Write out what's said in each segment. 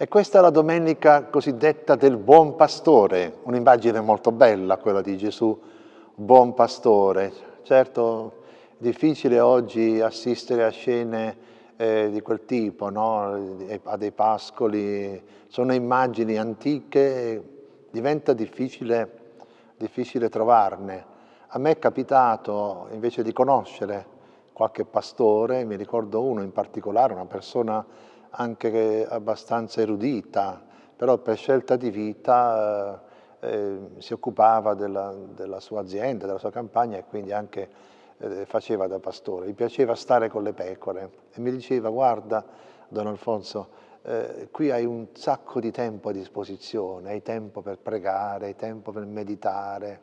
E questa è la domenica cosiddetta del buon pastore, un'immagine molto bella quella di Gesù, buon pastore. Certo, è difficile oggi assistere a scene eh, di quel tipo, no? a dei pascoli, sono immagini antiche, diventa difficile, difficile trovarne. A me è capitato invece di conoscere qualche pastore, mi ricordo uno in particolare, una persona anche abbastanza erudita, però per scelta di vita eh, eh, si occupava della, della, sua azienda, della sua campagna e quindi anche eh, faceva da pastore. Gli piaceva stare con le pecore e mi diceva guarda Don Alfonso, eh, qui hai un sacco di tempo a disposizione, hai tempo per pregare, hai tempo per meditare,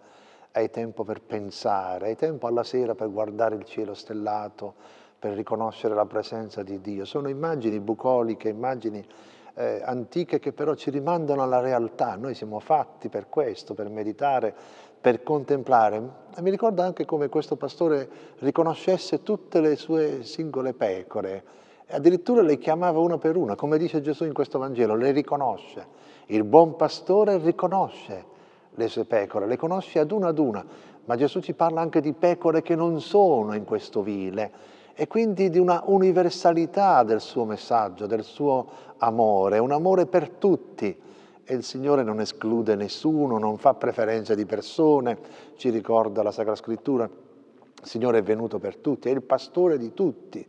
hai tempo per pensare, hai tempo alla sera per guardare il cielo stellato, per riconoscere la presenza di Dio. Sono immagini bucoliche, immagini eh, antiche che però ci rimandano alla realtà. Noi siamo fatti per questo, per meditare, per contemplare. E mi ricordo anche come questo pastore riconoscesse tutte le sue singole pecore, addirittura le chiamava una per una, come dice Gesù in questo Vangelo, le riconosce. Il buon pastore riconosce le sue pecore, le conosce ad una ad una, ma Gesù ci parla anche di pecore che non sono in questo vile, e quindi di una universalità del suo messaggio, del suo amore, un amore per tutti. E il Signore non esclude nessuno, non fa preferenze di persone, ci ricorda la Sacra Scrittura. Il Signore è venuto per tutti, è il pastore di tutti.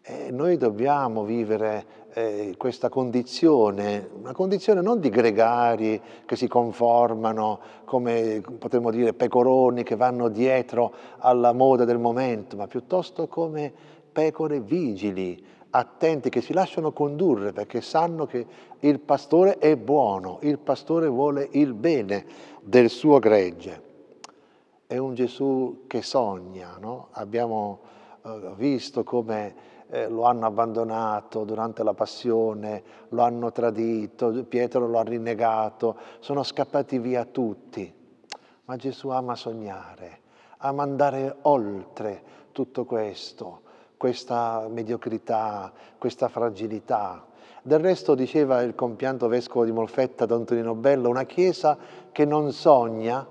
E noi dobbiamo vivere eh, questa condizione, una condizione non di gregari che si conformano come potremmo dire pecoroni che vanno dietro alla moda del momento, ma piuttosto come pecore vigili, attenti, che si lasciano condurre perché sanno che il pastore è buono, il pastore vuole il bene del suo gregge. È un Gesù che sogna, no? abbiamo eh, visto come eh, lo hanno abbandonato durante la passione, lo hanno tradito, Pietro lo ha rinnegato, sono scappati via tutti. Ma Gesù ama sognare, ama andare oltre tutto questo, questa mediocrità, questa fragilità. Del resto, diceva il compianto vescovo di Molfetta, Don Tonino Bello, una chiesa che non sogna,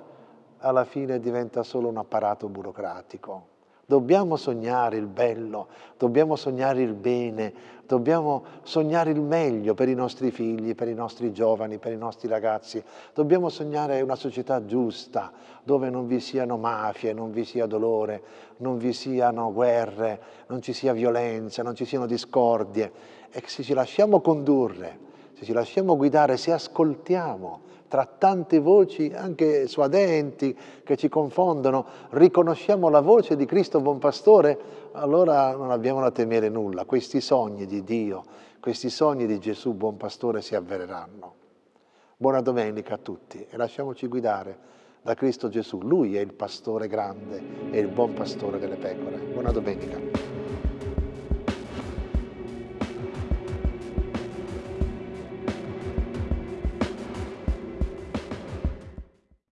alla fine diventa solo un apparato burocratico. Dobbiamo sognare il bello, dobbiamo sognare il bene, dobbiamo sognare il meglio per i nostri figli, per i nostri giovani, per i nostri ragazzi. Dobbiamo sognare una società giusta, dove non vi siano mafie, non vi sia dolore, non vi siano guerre, non ci sia violenza, non ci siano discordie. E se ci lasciamo condurre, se ci lasciamo guidare, se ascoltiamo tra tante voci anche suadenti che ci confondono, riconosciamo la voce di Cristo buon pastore, allora non abbiamo da temere nulla. Questi sogni di Dio, questi sogni di Gesù buon pastore si avvereranno. Buona domenica a tutti e lasciamoci guidare da Cristo Gesù. Lui è il pastore grande, è il buon pastore delle pecore. Buona domenica.